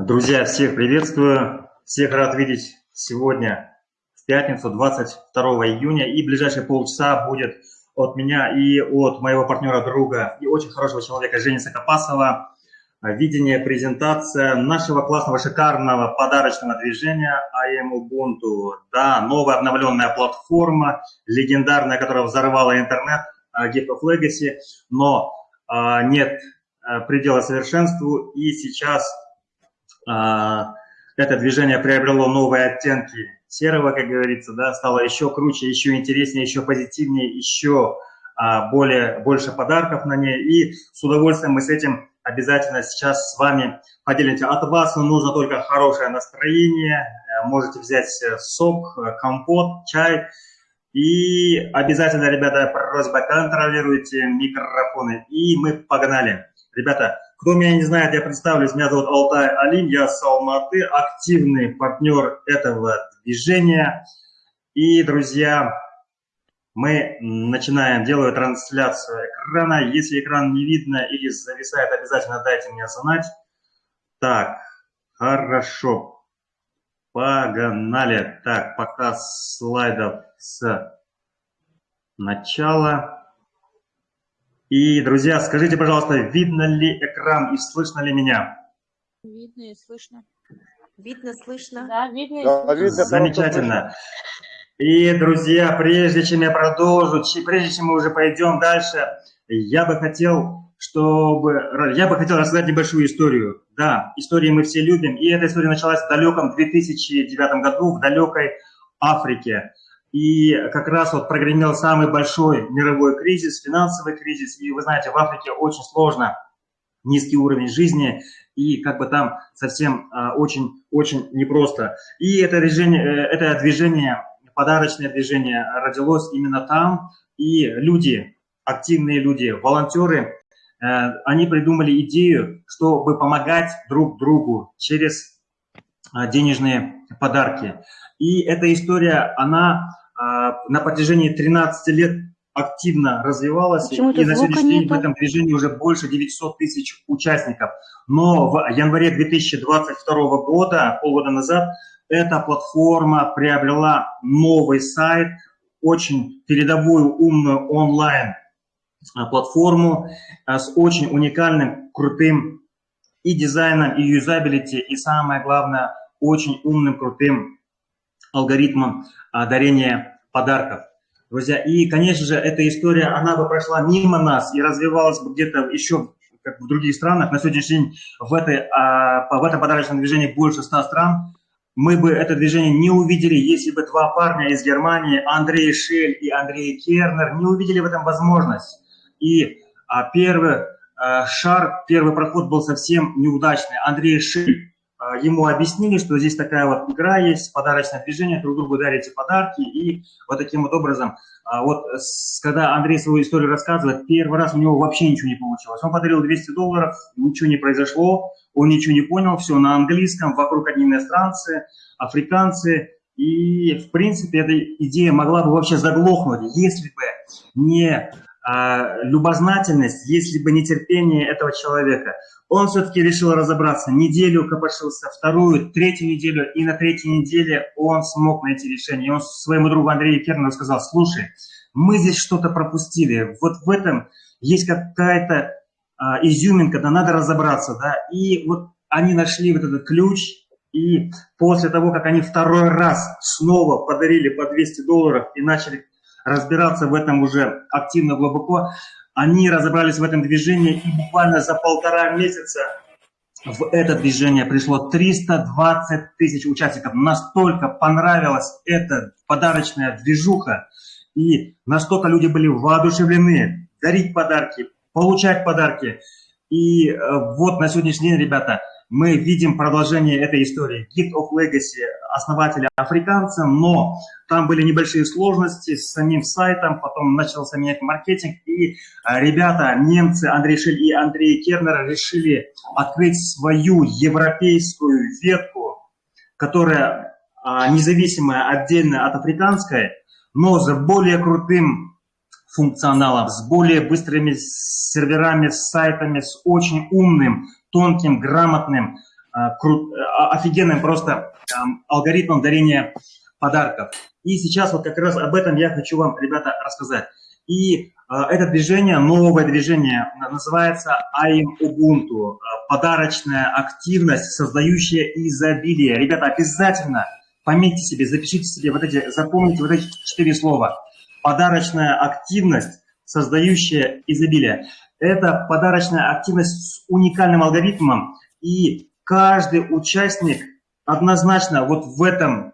Друзья, всех приветствую, всех рад видеть сегодня, в пятницу, 22 июня. И ближайшие полчаса будет от меня и от моего партнера, друга и очень хорошего человека Жени Сокопасова видение, презентация нашего классного, шикарного подарочного движения IM Ubuntu. Да, новая обновленная платформа, легендарная, которая взорвала интернет, Gift of Legacy, но а, нет а, предела совершенству, и сейчас это движение приобрело новые оттенки серого, как говорится, да, стало еще круче, еще интереснее, еще позитивнее, еще а, более, больше подарков на ней. И с удовольствием мы с этим обязательно сейчас с вами поделимся. От вас нужно только хорошее настроение, э, можете взять э, сок, э, компот, чай. И обязательно, ребята, просьба, контролируйте микрофоны. И мы погнали. Ребята, кто меня не знает, я представлюсь, меня зовут Алтай Алим, я с Алматы, активный партнер этого движения. И, друзья, мы начинаем, делаю трансляцию экрана. Если экран не видно или зависает, обязательно дайте мне знать. Так, хорошо. Погнали. Так, показ слайдов с начала. И, друзья, скажите, пожалуйста, видно ли экран и слышно ли меня? Видно и слышно. Видно, слышно. Да, видно и да, слышно. Видно, Замечательно. И, друзья, прежде чем я продолжу, прежде чем мы уже пойдем дальше, я бы хотел, чтобы... Я бы хотел рассказать небольшую историю. Да, истории мы все любим, и эта история началась в далеком 2009 году в далекой Африке. И как раз вот прогремел самый большой мировой кризис, финансовый кризис. И вы знаете, в Африке очень сложно, низкий уровень жизни, и как бы там совсем очень-очень а, непросто. И это движение, э, это движение, подарочное движение родилось именно там. И люди, активные люди, волонтеры, э, они придумали идею, чтобы помогать друг другу через а, денежные подарки. И эта история, она на протяжении 13 лет активно развивалась, и на сегодняшний день в этом движении уже больше 900 тысяч участников. Но в январе 2022 года, полгода назад, эта платформа приобрела новый сайт, очень передовую умную онлайн-платформу а, с очень уникальным, крутым и дизайном, и юзабилити, и самое главное, очень умным, крутым алгоритмом а, дарения подарков. Друзья, и, конечно же, эта история, она бы прошла мимо нас и развивалась бы где-то еще как в других странах. На сегодняшний день в, этой, а, в этом подарочном движении больше 100 стран. Мы бы это движение не увидели, если бы два парня из Германии, Андрей Шель и Андрей Кернер, не увидели в этом возможность. И а, первый шар, первый проход был совсем неудачный. Андрей Шель ему объяснили, что здесь такая вот игра есть, подарочное движение, друг другу дарите подарки, и вот таким вот образом, а, вот когда Андрей свою историю рассказывает, первый раз у него вообще ничего не получилось. Он подарил 200 долларов, ничего не произошло, он ничего не понял, все на английском, вокруг одни иностранцы, африканцы, и, в принципе, эта идея могла бы вообще заглохнуть, если бы не любознательность, если бы не терпение этого человека. Он все-таки решил разобраться. Неделю копошился, вторую, третью неделю, и на третьей неделе он смог найти решение. И он своему другу Андрею Кернову сказал, слушай, мы здесь что-то пропустили, вот в этом есть какая-то а, изюминка, да надо разобраться, да, и вот они нашли вот этот ключ, и после того, как они второй раз снова подарили по 200 долларов и начали разбираться в этом уже активно, глубоко, они разобрались в этом движении, и буквально за полтора месяца в это движение пришло 320 тысяч участников. Настолько понравилась эта подарочная движуха, и настолько люди были воодушевлены дарить подарки, получать подарки. И э, вот на сегодняшний день, ребята, мы видим продолжение этой истории. Gift of Legacy основателя африканца, но там были небольшие сложности с самим сайтом, потом начался менять маркетинг, и а, ребята, немцы Андрей Шель и Андрей Кернер решили открыть свою европейскую ветку, которая а, независимая, отдельно от африканской, но с более крутым функционалом, с более быстрыми серверами, с сайтами, с очень умным тонким, грамотным крут, офигенным просто алгоритмом дарения подарков. И сейчас вот как раз об этом я хочу вам, ребята, рассказать. И это движение, новое движение, называется I'm Ubuntu. Подарочная активность, создающая изобилие. Ребята, обязательно пометьте себе, запишите себе вот эти, запомните вот эти четыре слова. Подарочная активность, создающая изобилие. Это подарочная активность с уникальным алгоритмом, и каждый участник однозначно вот в этом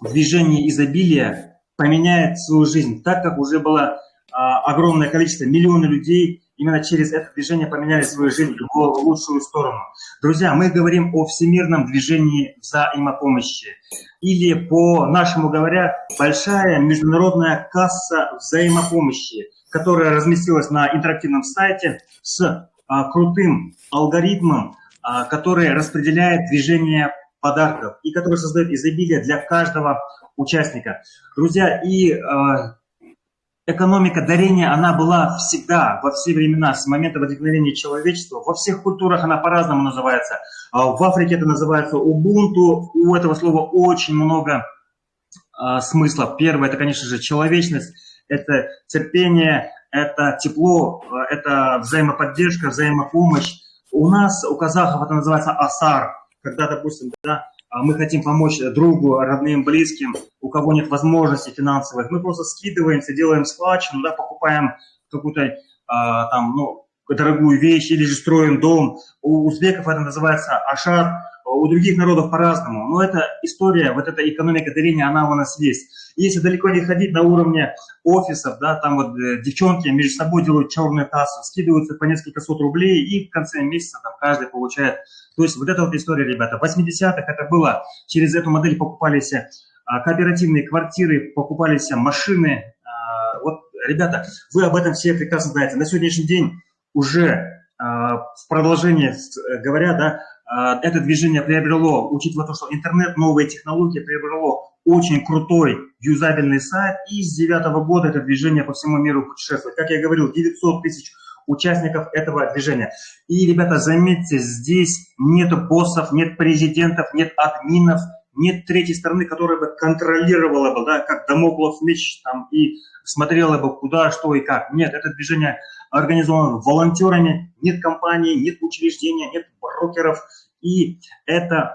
движении изобилия поменяет свою жизнь, так как уже было а, огромное количество, миллионы людей именно через это движение поменяли свою жизнь в лучшую сторону. Друзья, мы говорим о всемирном движении взаимопомощи. Или, по-нашему говоря, большая международная касса взаимопомощи, которая разместилась на интерактивном сайте с а, крутым алгоритмом, а, который распределяет движение подарков и который создает изобилие для каждого участника. Друзья, и а, экономика дарения, она была всегда, во все времена, с момента возникновения человечества. Во всех культурах она по-разному называется. А в Африке это называется Ubuntu. У этого слова очень много а, смысла. Первое, это, конечно же, человечность, это терпение, это тепло, это взаимоподдержка, взаимопомощь. У нас, у казахов это называется асар, когда, допустим, да, а мы хотим помочь другу, родным, близким, у кого нет возможностей финансовых, мы просто скидываемся, делаем складчину, да, покупаем какую-то а, там, ну, дорогую вещь или же строим дом. У узбеков это называется ашар, у других народов по-разному. Но эта история, вот эта экономика дарения, она у нас есть. Если далеко не ходить на уровне офисов, да, там вот э, девчонки между собой делают черную кассу, скидываются по несколько сот рублей, и в конце месяца там каждый получает. То есть вот эта вот история, ребята, в 80-х это было, через эту модель покупались а, кооперативные квартиры, покупались машины. А, вот, ребята, вы об этом все прекрасно знаете. На сегодняшний день уже а, в продолжение говоря, да, а, это движение приобрело, учитывая то, что интернет, новые технологии, приобрело очень крутой юзабельный сайт, и с девятого года это движение по всему миру путешествует. Как я говорил, 900 тысяч участников этого движения. И, ребята, заметьте, здесь нет боссов, нет президентов, нет админов, нет третьей стороны, которая бы контролировала бы, да, как домоклов меч там, и смотрела бы куда, что и как. Нет, это движение организовано волонтерами, нет компании, нет учреждения, нет брокеров. И это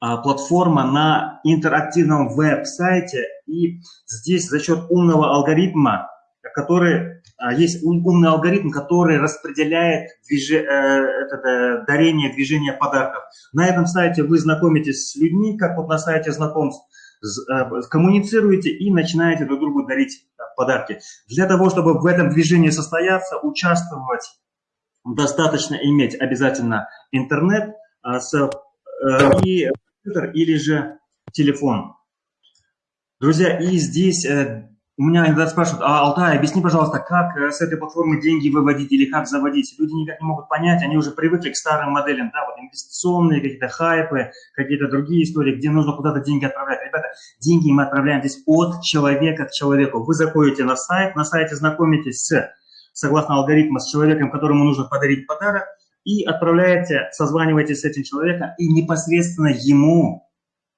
а, платформа на интерактивном веб-сайте. И здесь за счет умного алгоритма, который а, есть умный алгоритм, который распределяет движе, э, это, э, дарение, движение подарков. На этом сайте вы знакомитесь с людьми, как вот на сайте знакомств, коммуницируете и начинаете друг другу дарить подарки. Для того, чтобы в этом движении состояться, участвовать, достаточно иметь обязательно интернет с, и компьютер или же телефон. Друзья, и здесь у меня иногда спрашивают, а, Алтай, объясни, пожалуйста, как э, с этой платформы деньги выводить или как заводить. Люди никак не могут понять, они уже привыкли к старым моделям, да, вот инвестиционные какие-то хайпы, какие-то другие истории, где нужно куда-то деньги отправлять. Ребята, деньги мы отправляем здесь от человека к человеку. Вы заходите на сайт, на сайте знакомитесь с, согласно алгоритму, с человеком, которому нужно подарить подарок, и отправляете, созваниваетесь с этим человеком, и непосредственно ему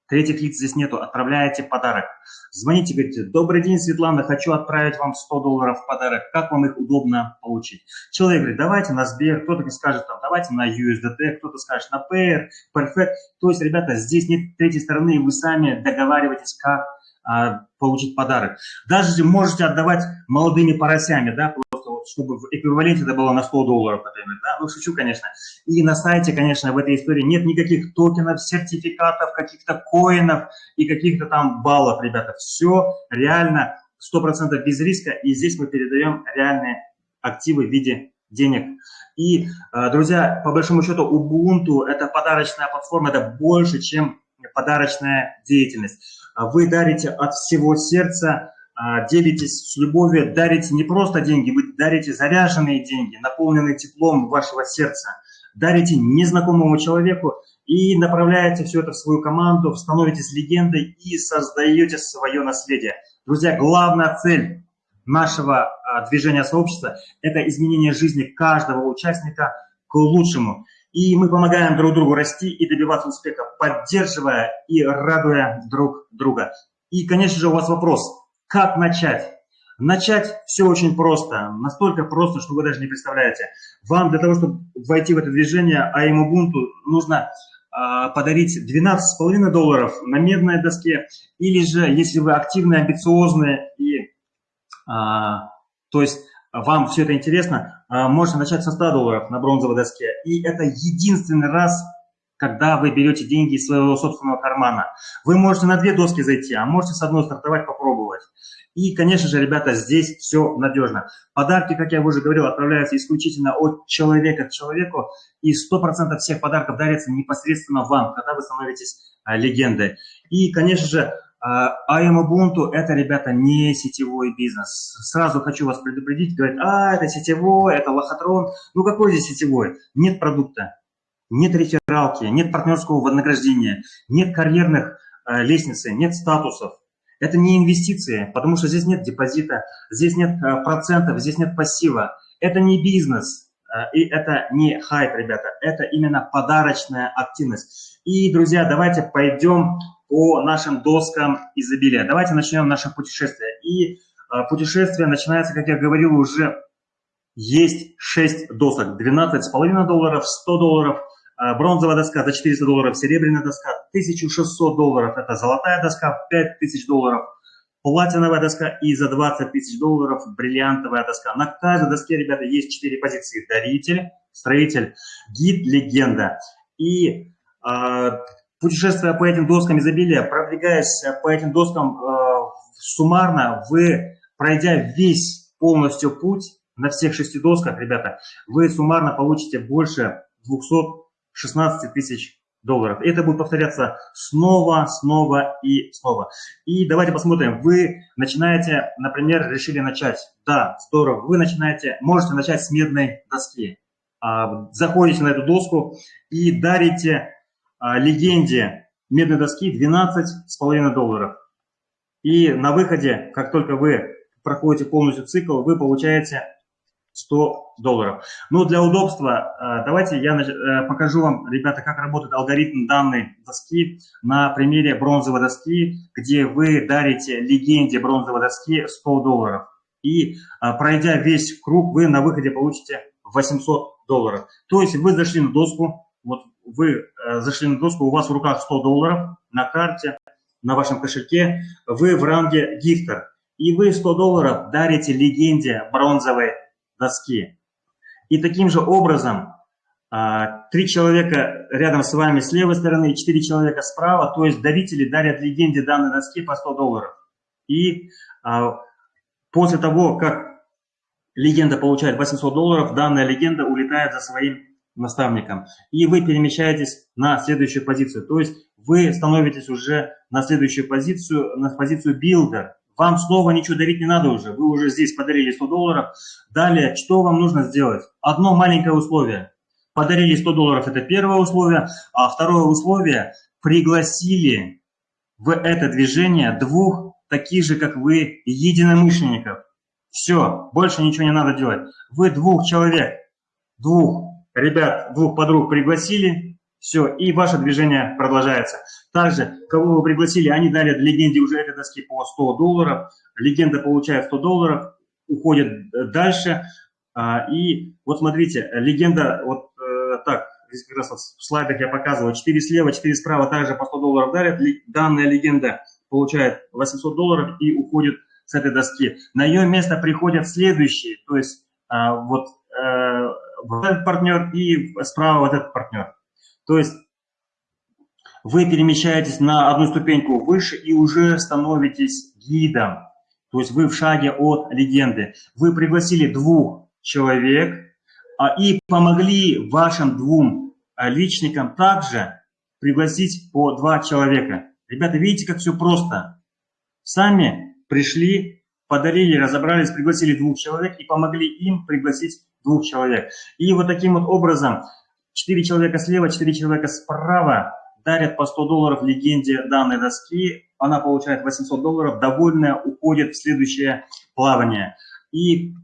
Третьих лиц здесь нету, отправляете подарок. Звоните, говорите, добрый день, Светлана, хочу отправить вам 100 долларов в подарок, как вам их удобно получить? Человек говорит, давайте на Сбер, кто-то скажет, там, давайте на USDT, кто-то скажет на Payer, Perfect. То есть, ребята, здесь нет третьей стороны, вы сами договариваетесь, как а, получить подарок. Даже можете отдавать молодыми поросями, да, чтобы в эквиваленте это было на 100 долларов, например, да, ну, шучу, конечно. И на сайте, конечно, в этой истории нет никаких токенов, сертификатов, каких-то коинов и каких-то там баллов, ребята. Все реально 100% без риска, и здесь мы передаем реальные активы в виде денег. И, э, друзья, по большому счету, Ubuntu – это подарочная платформа, это больше, чем подарочная деятельность. Вы дарите от всего сердца, делитесь с любовью, дарите не просто деньги, вы дарите заряженные деньги, наполненные теплом вашего сердца, дарите незнакомому человеку и направляете все это в свою команду, становитесь легендой и создаете свое наследие. Друзья, главная цель нашего а, движения сообщества – это изменение жизни каждого участника к лучшему. И мы помогаем друг другу расти и добиваться успеха, поддерживая и радуя друг друга. И, конечно же, у вас вопрос, как начать? Начать все очень просто, настолько просто, что вы даже не представляете. Вам для того, чтобы войти в это движение АИМ Ubuntu, нужно э, подарить 12,5 долларов на медной доске, или же, если вы активные, амбициозные и, э, то есть вам все это интересно, э, можете начать со 100 долларов на бронзовой доске. И это единственный раз, когда вы берете деньги из своего собственного кармана. Вы можете на две доски зайти, а можете с одной стартовать, попробовать. И, конечно же, ребята, здесь все надежно. Подарки, как я уже говорил, отправляются исключительно от человека к человеку, и 100% всех подарков дарятся непосредственно вам, когда вы становитесь а, легендой. И, конечно же, а IAM Ubuntu – это, ребята, не сетевой бизнес. Сразу хочу вас предупредить, говорят, а, это сетевой, это лохотрон. Ну, какой здесь сетевой? Нет продукта, нет рефералки, нет партнерского вознаграждения, нет карьерных э, лестницы, нет статусов. Это не инвестиции, потому что здесь нет депозита, здесь нет э, процентов, здесь нет пассива. Это не бизнес, э, и это не хайп, ребята, это именно подарочная активность. И, друзья, давайте пойдем по нашим доскам изобилия. Давайте начнем наше путешествие. И путешествие начинается, как я говорил, уже есть 6 досок. 12,5 долларов, 100 долларов – бронзовая доска за 400 долларов, серебряная доска 1600 долларов, это золотая доска 5000 долларов, платиновая доска и за 20 тысяч долларов бриллиантовая доска. На каждой доске, ребята, есть 4 позиции. Даритель, строитель, гид, легенда. И э, путешествуя по этим доскам изобилия, продвигаясь по этим доскам э, суммарно, вы, пройдя весь полностью путь на всех шести досках, ребята, вы суммарно получите больше 200 16 тысяч долларов. Это будет повторяться снова, снова и снова. И давайте посмотрим. Вы начинаете, например, решили начать. Да, здорово. Вы начинаете, можете начать с медной доски. А, заходите на эту доску и дарите а, легенде медной доски 12,5 долларов. И на выходе, как только вы проходите полностью цикл, вы получаете 100 долларов. Но для удобства э, давайте я э, покажу вам, ребята, как работает алгоритм данной доски на примере бронзовой доски, где вы дарите легенде бронзовой доски 100 долларов. И э, пройдя весь круг, вы на выходе получите 800 долларов. То есть вы зашли на доску, вот вы зашли на доску, у вас в руках 100 долларов на карте, на вашем кошельке, вы в ранге гифтер. И вы 100 долларов дарите легенде бронзовой доски. И таким же образом а, три человека рядом с вами с левой стороны и четыре человека справа, то есть дарители дарят легенде данной доски по 100 долларов. И а, после того, как легенда получает 800 долларов, данная легенда улетает за своим наставником. И вы перемещаетесь на следующую позицию. То есть вы становитесь уже на следующую позицию, на позицию builder. Вам снова ничего дарить не надо уже. Вы уже здесь подарили 100 долларов. Далее, что вам нужно сделать? Одно маленькое условие. Подарили 100 долларов, это первое условие. А второе условие, пригласили в это движение двух таких же, как вы, единомышленников. Все, больше ничего не надо делать. Вы двух человек, двух ребят, двух подруг пригласили, все, и ваше движение продолжается. Также, кого вы пригласили, они дали легенде уже этой доски по 100 долларов. Легенда получает 100 долларов, уходит э, дальше. А, и вот смотрите, легенда, вот э, так, здесь как раз в слайдах я показывал, 4 слева, 4 справа также по 100 долларов дарят. Данная легенда получает 800 долларов и уходит с этой доски. На ее место приходят следующие, то есть а, вот э, этот партнер и справа вот этот партнер. То есть вы перемещаетесь на одну ступеньку выше и уже становитесь гидом. То есть вы в шаге от легенды. Вы пригласили двух человек а, и помогли вашим двум а, личникам также пригласить по два человека. Ребята, видите, как все просто. Сами пришли, подарили, разобрались, пригласили двух человек и помогли им пригласить двух человек. И вот таким вот образом Четыре человека слева, четыре человека справа дарят по 100 долларов легенде данной доски. Она получает 800 долларов, довольная, уходит в следующее плавание. И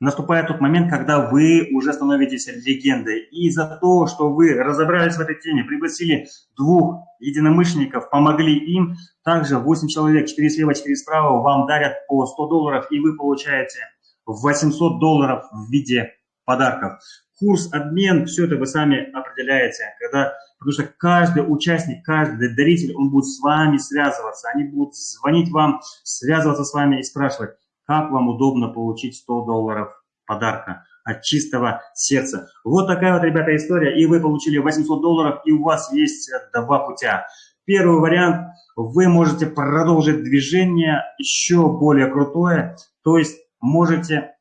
наступает тот момент, когда вы уже становитесь легендой. И за то, что вы разобрались в этой теме, пригласили двух единомышленников, помогли им, также 8 человек, 4 слева, 4 справа, вам дарят по 100 долларов, и вы получаете 800 долларов в виде подарков. Курс, обмен, все это вы сами определяете, когда, потому что каждый участник, каждый даритель, он будет с вами связываться, они будут звонить вам, связываться с вами и спрашивать, как вам удобно получить 100 долларов подарка от чистого сердца. Вот такая вот, ребята, история. И вы получили 800 долларов, и у вас есть два путя. Первый вариант, вы можете продолжить движение еще более крутое, то есть можете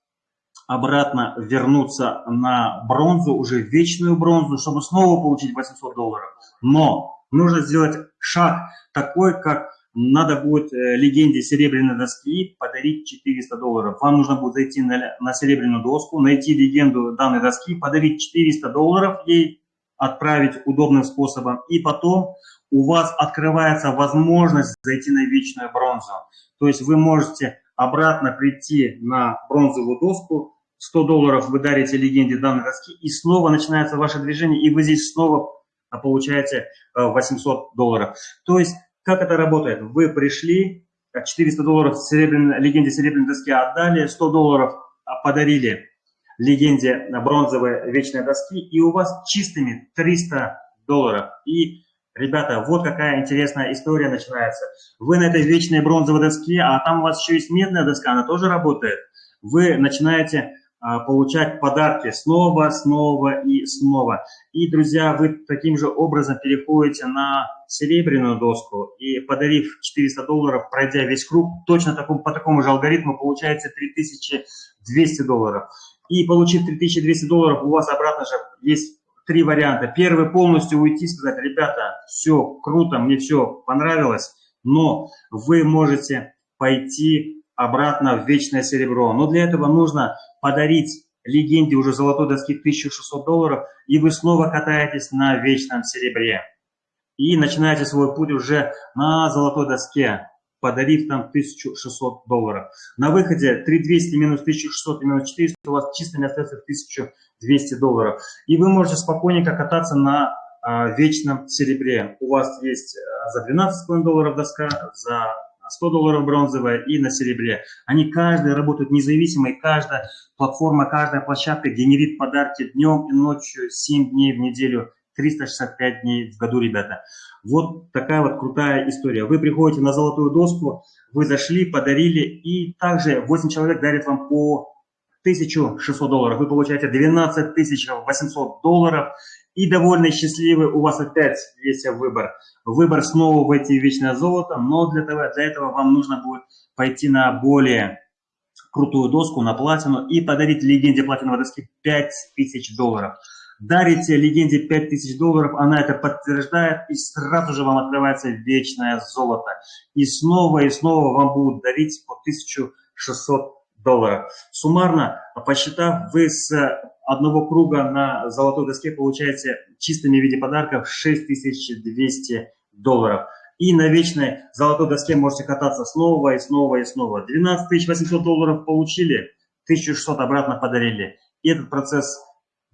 обратно вернуться на бронзу, уже вечную бронзу, чтобы снова получить 800 долларов. Но нужно сделать шаг такой, как надо будет э, легенде серебряной доски подарить 400 долларов. Вам нужно будет зайти на, на серебряную доску, найти легенду данной доски, подарить 400 долларов ей, отправить удобным способом. И потом у вас открывается возможность зайти на вечную бронзу. То есть вы можете обратно прийти на бронзовую доску, 100 долларов вы дарите легенде данной доски, и снова начинается ваше движение, и вы здесь снова получаете 800 э, долларов. То есть как это работает? Вы пришли, 400 долларов серебряной, легенде серебряной доски отдали, 100 долларов подарили легенде бронзовой вечной доски, и у вас чистыми 300 долларов. И, ребята, вот какая интересная история начинается. Вы на этой вечной бронзовой доске, а там у вас еще есть медная доска, она тоже работает. Вы начинаете а, получать подарки снова, снова и снова. И, друзья, вы таким же образом переходите на серебряную доску и, подарив 400 долларов, пройдя весь круг, точно таком, по такому же алгоритму получаете 3200 долларов. И получив 3200 долларов, у вас обратно же есть три варианта. Первый полностью уйти, сказать, ребята, все круто, мне все понравилось, но вы можете пойти обратно в вечное серебро. Но для этого нужно подарить легенде уже золотой доски 1600 долларов, и вы снова катаетесь на вечном серебре. И начинаете свой путь уже на золотой доске, подарив там 1600 долларов. На выходе 3200 минус 1600 минус 400 у вас чисто остается 1200 долларов. И вы можете спокойненько кататься на а, вечном серебре. У вас есть а, за 12,5 долларов доска, за 100 долларов бронзовая и на серебре. Они каждый работают независимо, и каждая платформа, каждая площадка генерит подарки днем и ночью, 7 дней в неделю, 365 дней в году, ребята. Вот такая вот крутая история. Вы приходите на золотую доску, вы зашли, подарили, и также 8 человек дарят вам по 1600 долларов. Вы получаете 12 800 долларов, и довольно счастливый, у вас опять есть выбор. Выбор снова войти в вечное золото, но для, того, для этого вам нужно будет пойти на более крутую доску, на платину, и подарить легенде платиновой доски 5000 долларов. Дарите легенде 5000 долларов, она это подтверждает, и сразу же вам открывается вечное золото. И снова и снова вам будут дарить по 1600 долларов. Суммарно, посчитав, вы с одного круга на золотой доске получаете чистыми в виде подарков 6200 долларов. И на вечной золотой доске можете кататься снова и снова и снова. 12 800 долларов получили, 1600 обратно подарили. И этот процесс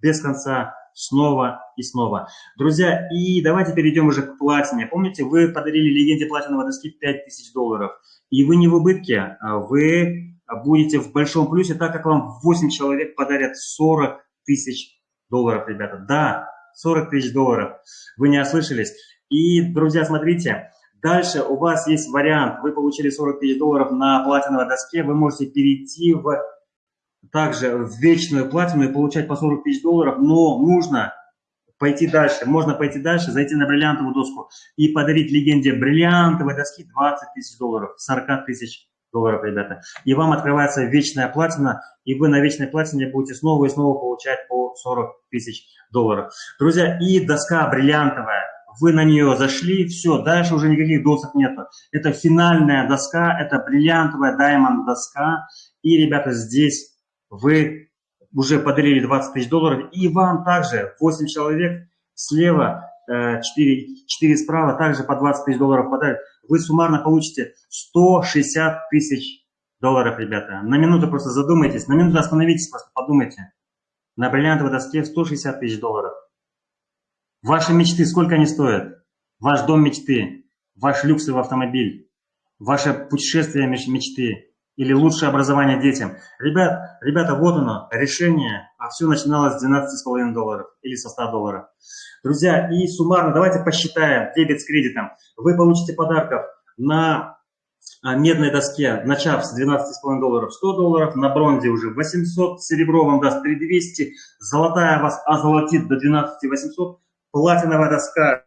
без конца снова и снова. Друзья, и давайте перейдем уже к платине. Помните, вы подарили легенде платиновой доски 5000 долларов. И вы не в убытке, а вы будете в большом плюсе, так как вам 8 человек подарят 40 тысяч долларов, ребята. Да, 40 тысяч долларов. Вы не ослышались. И, друзья, смотрите, дальше у вас есть вариант. Вы получили 40 тысяч долларов на платиновой доске. Вы можете перейти в также в вечную платину и получать по 40 тысяч долларов, но нужно пойти дальше. Можно пойти дальше, зайти на бриллиантовую доску и подарить легенде бриллиантовой доски 20 тысяч долларов, 40 тысяч долларов, ребята. И вам открывается вечная платина, и вы на вечной платине будете снова и снова получать по 40 тысяч долларов. Друзья, и доска бриллиантовая. Вы на нее зашли, все, дальше уже никаких досок нету. Это финальная доска, это бриллиантовая даймонд доска. И, ребята, здесь вы уже подарили 20 тысяч долларов, и вам также 8 человек слева 4, э, 4 справа также по 20 тысяч долларов подарят, вы суммарно получите 160 тысяч долларов, ребята. На минуту просто задумайтесь, на минуту остановитесь, просто подумайте. На бриллиантовой доске 160 тысяч долларов. Ваши мечты, сколько они стоят? Ваш дом мечты, ваш люксовый автомобиль, ваше путешествие мечты или лучшее образование детям. Ребят, ребята, вот оно, решение, а все начиналось с 12,5 долларов или со 100 долларов. Друзья, и суммарно давайте посчитаем дебет с кредитом. Вы получите подарков на а, медной доске, начав с 12,5 долларов 100 долларов, на бронзе уже 800, серебро вам даст 3200, золотая вас озолотит до 12800, платиновая доска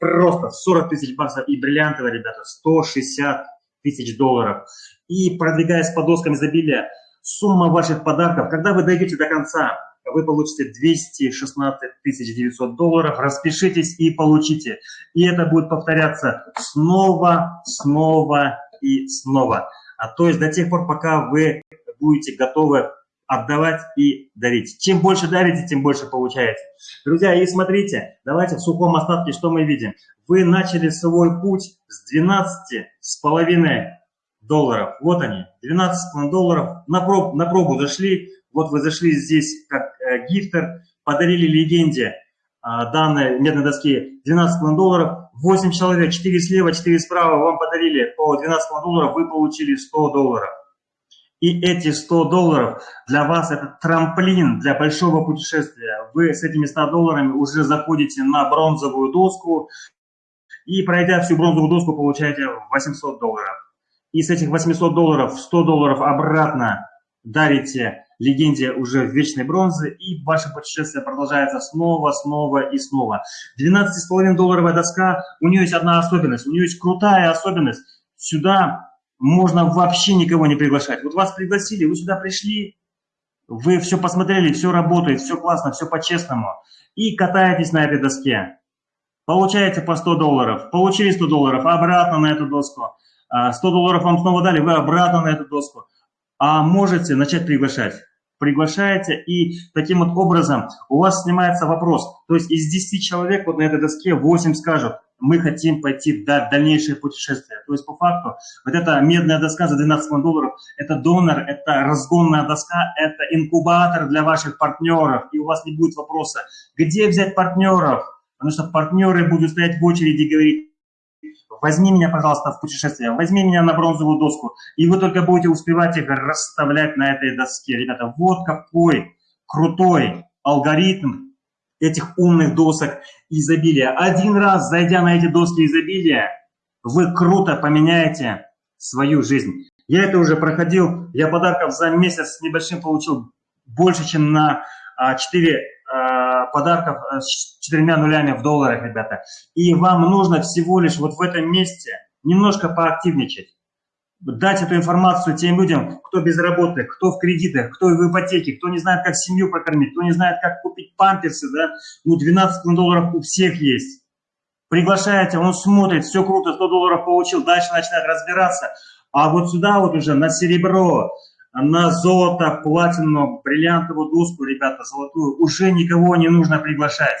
просто 40 тысяч баксов и бриллиантовая, ребята, 160 тысяч долларов. И продвигаясь по доскам изобилия, сумма ваших подарков, когда вы дойдете до конца, вы получите 216 900 долларов, распишитесь и получите. И это будет повторяться снова, снова и снова. А то есть до тех пор, пока вы будете готовы отдавать и дарить. Чем больше дарите, тем больше получаете. Друзья, и смотрите, давайте в сухом остатке, что мы видим. Вы начали свой путь с 12 с половиной долларов. Вот они, 12 долларов. На, проб, на пробу зашли, вот вы зашли здесь как э, гифтер, подарили легенде э, данной медной доски 12 долларов. 8 человек, 4 слева, 4 справа вам подарили по 12 долларов, вы получили 100 долларов. И эти 100 долларов для вас это трамплин для большого путешествия. Вы с этими 100 долларами уже заходите на бронзовую доску и пройдя всю бронзовую доску получаете 800 долларов. И с этих 800 долларов 100 долларов обратно дарите легенде уже в вечной бронзы, и ваше путешествие продолжается снова, снова и снова. 12,5 долларовая доска, у нее есть одна особенность, у нее есть крутая особенность. Сюда можно вообще никого не приглашать. Вот вас пригласили, вы сюда пришли, вы все посмотрели, все работает, все классно, все по-честному, и катаетесь на этой доске. Получаете по 100 долларов, получили 100 долларов, обратно на эту доску. 100 а, долларов вам снова дали, вы обратно на эту доску а можете начать приглашать. Приглашаете, и таким вот образом у вас снимается вопрос. То есть из 10 человек вот на этой доске 8 скажут, мы хотим пойти в дальнейшее путешествие. То есть по факту вот эта медная доска за 12 долларов, это донор, это разгонная доска, это инкубатор для ваших партнеров. И у вас не будет вопроса, где взять партнеров, потому что партнеры будут стоять в очереди и говорить, возьми меня, пожалуйста, в путешествие, возьми меня на бронзовую доску, и вы только будете успевать их расставлять на этой доске. Ребята, вот какой крутой алгоритм этих умных досок изобилия. Один раз, зайдя на эти доски изобилия, вы круто поменяете свою жизнь. Я это уже проходил, я подарков за месяц с небольшим получил больше, чем на 4 Э, подарков э, с четырьмя нулями в долларах, ребята. И вам нужно всего лишь вот в этом месте немножко поактивничать. Дать эту информацию тем людям, кто без работы, кто в кредитах, кто в ипотеке, кто не знает, как семью прокормить, кто не знает, как купить памперсы, да, ну 12 долларов у всех есть. Приглашаете, он смотрит, все круто, 100 долларов получил, дальше начинает разбираться. А вот сюда вот уже на серебро, на золото, платину, бриллиантовую доску, ребята, золотую, уже никого не нужно приглашать.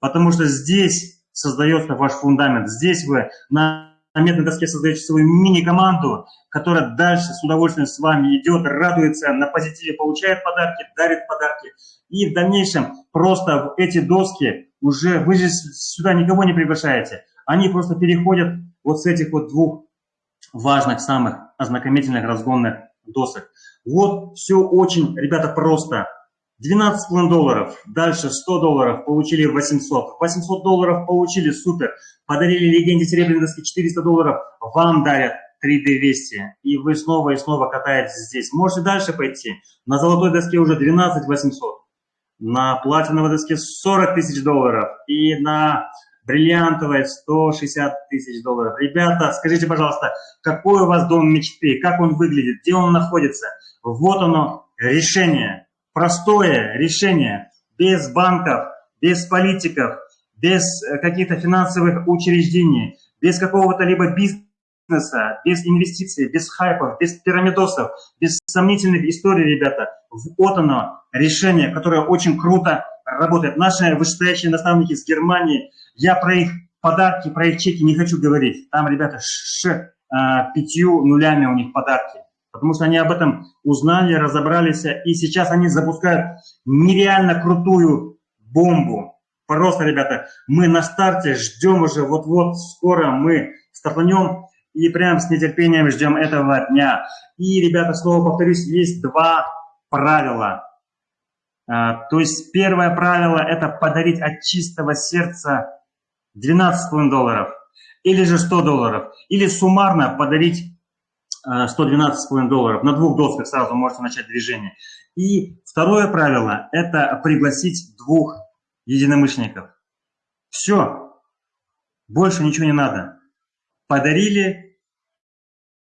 Потому что здесь создается ваш фундамент. Здесь вы на медной доске создаете свою мини-команду, которая дальше с удовольствием с вами идет, радуется, на позитиве получает подарки, дарит подарки. И в дальнейшем просто эти доски уже, вы же сюда никого не приглашаете. Они просто переходят вот с этих вот двух важных, самых ознакомительных, разгонных досок. Вот все очень, ребята, просто. 12,5 долларов, дальше 100 долларов, получили 800. 800 долларов получили, супер. Подарили легенде серебряной доски 400 долларов, вам дарят 3200. И вы снова и снова катаетесь здесь. Можете дальше пойти. На золотой доске уже 12 800. На платиновой доске 40 тысяч долларов. И на бриллиантовая 160 тысяч долларов. Ребята, скажите, пожалуйста, какой у вас дом мечты, как он выглядит, где он находится? Вот оно, решение, простое решение, без банков, без политиков, без э, каких-то финансовых учреждений, без какого-то либо бизнеса, без инвестиций, без хайпов, без пирамидосов, без сомнительных историй, ребята. Вот оно, решение, которое очень круто работает. Наши вышестоящие наставники из Германии – я про их подарки, про их чеки не хочу говорить. Там, ребята, с а, пятью нулями у них подарки. Потому что они об этом узнали, разобрались, и сейчас они запускают нереально крутую бомбу. Просто, ребята, мы на старте ждем уже, вот-вот скоро мы стартанем, и прям с нетерпением ждем этого дня. И, ребята, снова повторюсь, есть два правила. А, то есть первое правило – это подарить от чистого сердца 12,5 долларов или же 100 долларов, или суммарно подарить 112,5 долларов. На двух досках сразу можете начать движение. И второе правило – это пригласить двух единомышленников. Все, больше ничего не надо. Подарили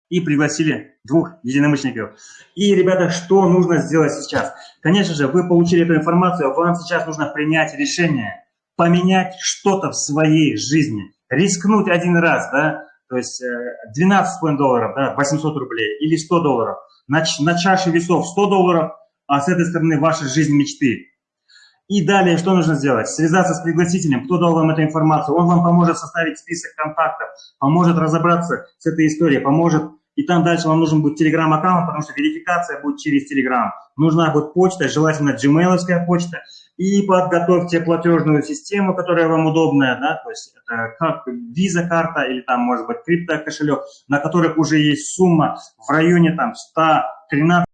и пригласили двух единомышленников. И, ребята, что нужно сделать сейчас? Конечно же, вы получили эту информацию, вам сейчас нужно принять решение, поменять что-то в своей жизни, рискнуть один раз, да, то есть 12,5 долларов, да, 800 рублей или 100 долларов, на, на чаше весов 100 долларов, а с этой стороны ваша жизнь мечты. И далее что нужно сделать? Связаться с пригласителем, кто дал вам эту информацию. Он вам поможет составить список контактов, поможет разобраться с этой историей, поможет. И там дальше вам нужен будет телеграм-аккаунт, потому что верификация будет через телеграм. Нужна будет почта, желательно gmail почта. И подготовьте платежную систему, которая вам удобная, да, то есть это как виза карта или там может быть крипто кошелек, на которых уже есть сумма в районе там 113-115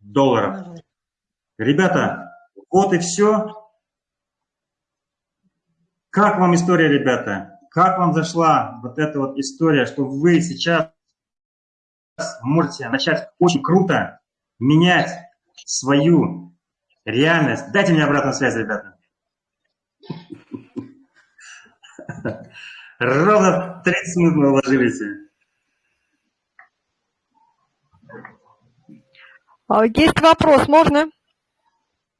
долларов. Ребята, вот и все. Как вам история, ребята? Как вам зашла вот эта вот история, что вы сейчас можете начать очень круто менять свою реальность? Дайте мне обратную связь, ребята. Ровно 30 минут мы уложились. А, есть вопрос, можно?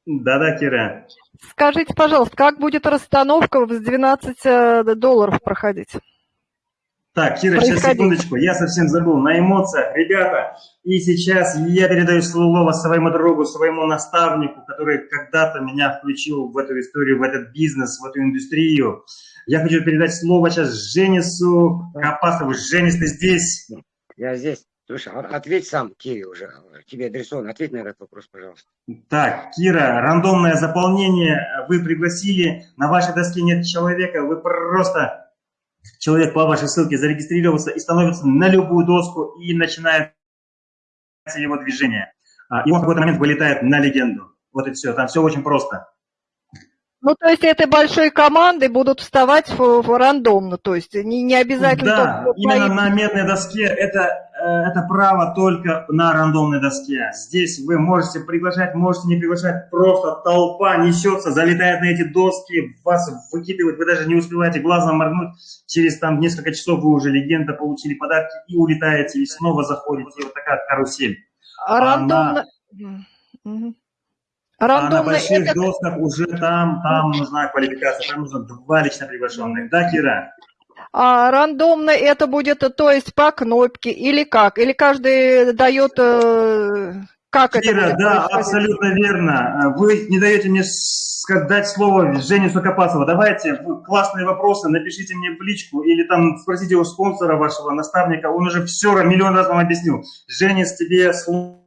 Да-да, Кира. Скажите, пожалуйста, как будет расстановка с 12 э, долларов проходить? Так, Кира, сейчас секундочку, я совсем забыл, на эмоциях. Ребята, и сейчас я передаю слово своему другу, своему наставнику, который когда-то меня включил в эту историю, в этот бизнес, в эту индустрию. Я хочу передать слово сейчас Женису Капасову. Женис, ты здесь? Я здесь. Слушай, а ответь сам, Кире уже, тебе адресован, ответь на этот вопрос, пожалуйста. Так, Кира, рандомное заполнение, вы пригласили, на вашей доске нет человека, вы просто, человек по вашей ссылке зарегистрировался и становится на любую доску и начинает его движение. А, и он в какой-то момент вылетает на легенду. Вот и все, там все очень просто. Ну, то есть этой большой команды будут вставать в, в рандомно, то есть не, не обязательно... Да, именно на медной доске это, э, это право только на рандомной доске. Здесь вы можете приглашать, можете не приглашать, просто толпа несется, залетает на эти доски, вас выкидывает, вы даже не успеваете глазом моргнуть, через там несколько часов вы уже легенда, получили подарки и улетаете, и снова заходите, и вот такая карусель. А рандомно... Она... Рандомно а на больших это... досках уже там, там нужна квалификация, там нужно два лично приглашенных. Да, Кира? А рандомно это будет, то есть по кнопке или как? Или каждый дает, э, как Кира, это да, абсолютно верно. Вы не даете мне дать слово Жене Сукопасова. Давайте классные вопросы, напишите мне в личку или там спросите у спонсора вашего наставника. Он уже все миллион раз вам объяснил. Женис, тебе слово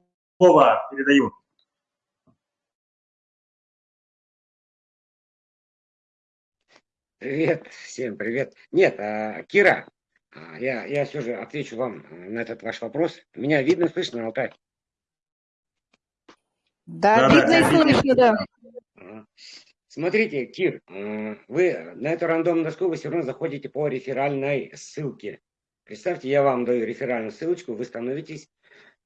передаю. Привет, всем привет. Нет, а, Кира, а, я, я все же отвечу вам э, на этот ваш вопрос. Меня видно, слышно, Алтай? Да, да видно да, и слышно, да. Смотрите, Кир, вы на эту рандомную доску вы все равно заходите по реферальной ссылке. Представьте, я вам даю реферальную ссылочку, вы становитесь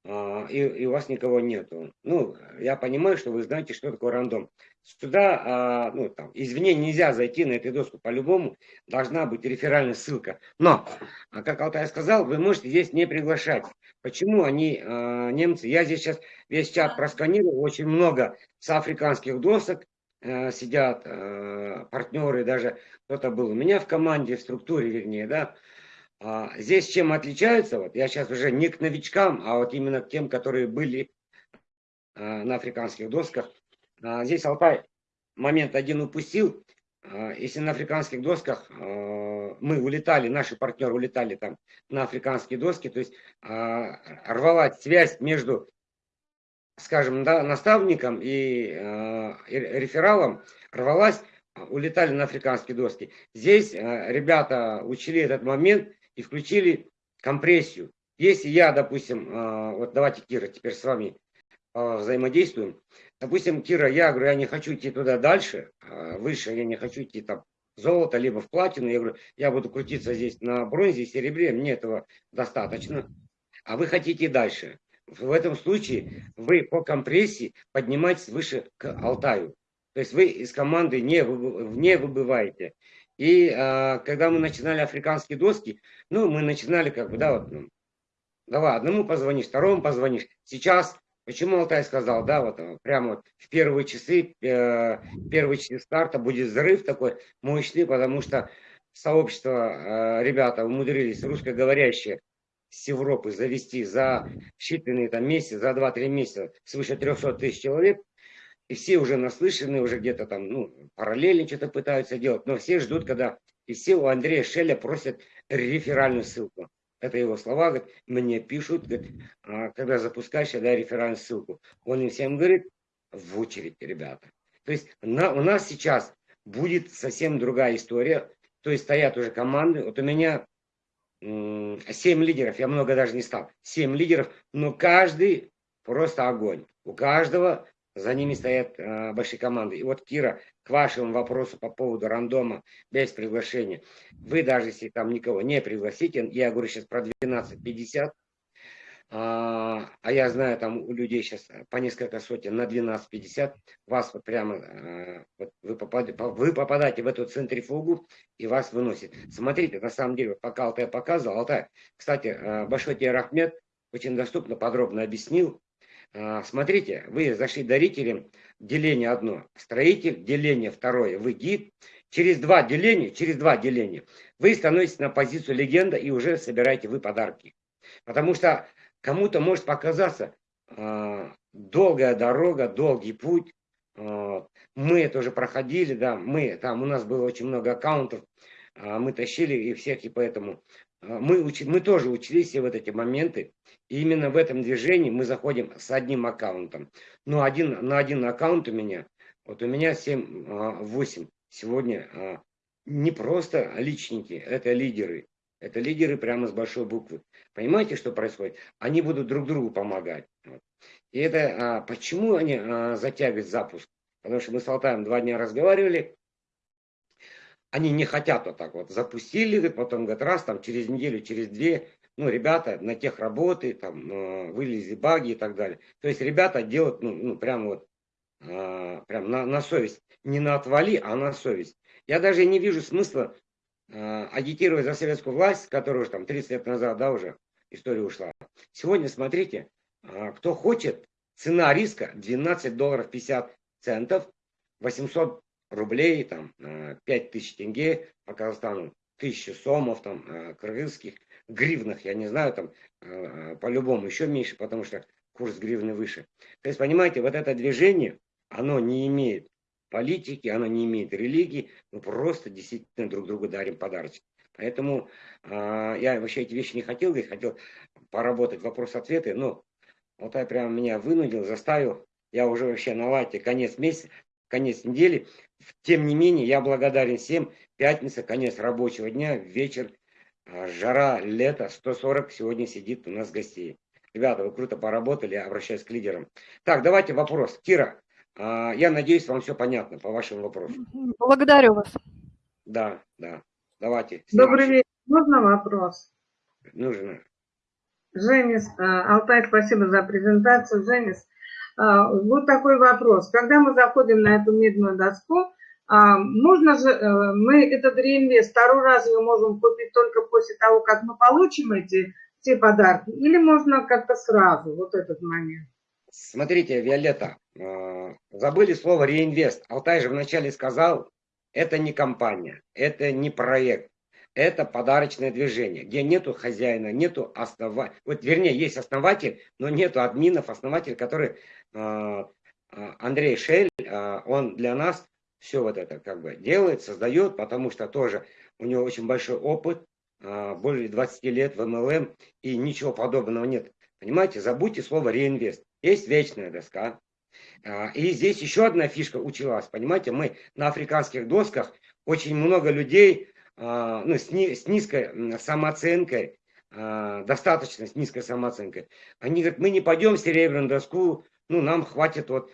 а, и, и у вас никого нету. Ну, я понимаю, что вы знаете, что такое рандом. Сюда, а, ну, там, извне нельзя зайти на эту доску. По-любому должна быть реферальная ссылка. Но, а как Алтай сказал, вы можете здесь не приглашать. Почему они, немцы, я здесь сейчас весь чат просканировал, очень много с африканских досок э, сидят э, партнеры, даже кто-то был у меня в команде, в структуре, вернее, да, а, здесь чем отличаются, вот я сейчас уже не к новичкам, а вот именно к тем, которые были а, на африканских досках. А, здесь Алтай момент один упустил. А, если на африканских досках а, мы улетали, наши партнеры улетали там на африканские доски, то есть рвалась связь между, скажем, да, наставником и рефералом, рвалась, улетали на африканские доски. Здесь ребята учили этот момент и включили компрессию. Если я, допустим, вот давайте, Кира, теперь с вами взаимодействуем. Допустим, Кира, я говорю, я не хочу идти туда дальше, выше, я не хочу идти там золото, либо в платину. Я говорю, я буду крутиться здесь на бронзе, серебре, мне этого достаточно. А вы хотите дальше. В этом случае вы по компрессии поднимаетесь выше к Алтаю. То есть вы из команды не, не выбываете. И а, когда мы начинали африканские доски, ну, мы начинали как бы, да, вот, ну, давай, одному позвонишь, второму позвонишь. Сейчас Почему Алтай сказал, да, вот э, прямо вот в первые часы, э, первые часы старта будет взрыв такой мощный, потому что сообщество, э, ребята умудрились, русскоговорящие, с Европы завести за считанные там месяцы, за 2-3 месяца свыше 300 тысяч человек, и все уже наслышаны, уже где-то там, ну, параллельно что-то пытаются делать, но все ждут, когда, и все у Андрея Шеля просят реферальную ссылку это его слова, говорит, мне пишут, говорит, «А, когда запускаешь, я даю реферальную ссылку. Он им всем говорит, в очередь, ребята. То есть на, у нас сейчас будет совсем другая история. То есть стоят уже команды. Вот у меня 7 лидеров, я много даже не стал. 7 лидеров, но каждый просто огонь. У каждого за ними стоят э, большие команды. И вот, Кира, к вашему вопросу по поводу рандома без приглашения. Вы даже если там никого не пригласите, я говорю сейчас про 12.50, а, а я знаю, там у людей сейчас по несколько сотен на 12.50, вас вот прямо, а, вот вы, попадаете, вы попадаете в эту центрифугу и вас выносит. Смотрите, на самом деле, пока Алтай показывал, Алтай, кстати, а, Большой тебе Рахмет очень доступно, подробно объяснил, смотрите, вы зашли дарителем, деление одно, строитель, деление второе, вы гид. Через два деления, через два деления вы становитесь на позицию легенда и уже собираете вы подарки. Потому что кому-то может показаться э, долгая дорога, долгий путь. Э, мы это уже проходили, да, мы, там у нас было очень много аккаунтов, э, мы тащили и всех, и поэтому а, мы, учи, мы тоже учились все вот эти моменты. И именно в этом движении мы заходим с одним аккаунтом. Но один, на один аккаунт у меня, вот у меня 7-8 а, сегодня а, не просто личники, это лидеры. Это лидеры прямо с большой буквы. Понимаете, что происходит? Они будут друг другу помогать. И это почему они затягивают запуск? Потому что мы с Алтаем два дня разговаривали, они не хотят вот так вот. Запустили, потом говорят, раз, там, через неделю, через две, ну, ребята на тех работы, там, э, вылезли баги и так далее. То есть ребята делают, ну, ну прям вот, э, прям на, на совесть. Не на отвали, а на совесть. Я даже не вижу смысла э, агитировать за советскую власть, которая уже там 30 лет назад, да, уже история ушла. Сегодня, смотрите, кто хочет, цена риска 12 долларов 50 центов, 800 рублей, там, 5 тысяч тенге по Казахстану, тысячи сомов, там, кыргызских, гривнах, я не знаю, там, э, по-любому еще меньше, потому что курс гривны выше. То есть, понимаете, вот это движение, оно не имеет политики, оно не имеет религии, мы просто действительно друг другу дарим подарочки. Поэтому э, я вообще эти вещи не хотел, я хотел поработать вопрос-ответы, но вот я прям меня вынудил, заставил, я уже вообще на лайте конец месяца, конец недели. Тем не менее, я благодарен всем. Пятница, конец рабочего дня, вечер, жара, лето, 140 сегодня сидит у нас гостей. Ребята, вы круто поработали, я обращаюсь к лидерам. Так, давайте вопрос. Кира, а, я надеюсь, вам все понятно по вашему вопросу. Благодарю вас. Да, да. Давайте. Добрый вечер. Можно вопрос? Нужно. Женис, а, Алтай, спасибо за презентацию. Женис, а, вот такой вопрос. Когда мы заходим на эту медную доску, а, можно же, э, мы этот реинвест второй раз мы можем купить только после того, как мы получим эти все подарки, или можно как-то сразу, вот этот момент? Смотрите, Виолетта, а, забыли слово реинвест. Алтай же вначале сказал, это не компания, это не проект, это подарочное движение, где нету хозяина, нету основателя. Вот, вернее, есть основатель, но нету админов, основатель, который а, Андрей Шель, он для нас все вот это как бы делает, создает, потому что тоже у него очень большой опыт, а, более 20 лет в МЛМ, и ничего подобного нет. Понимаете, забудьте слово реинвест. Есть вечная доска. А, И здесь еще одна фишка училась. Понимаете, мы на африканских досках очень много людей а, ну, с, ни- с низкой самооценкой, достаточно с низкой самооценкой. Они говорят, мы не пойдем в серебряную доску, ну, нам хватит вот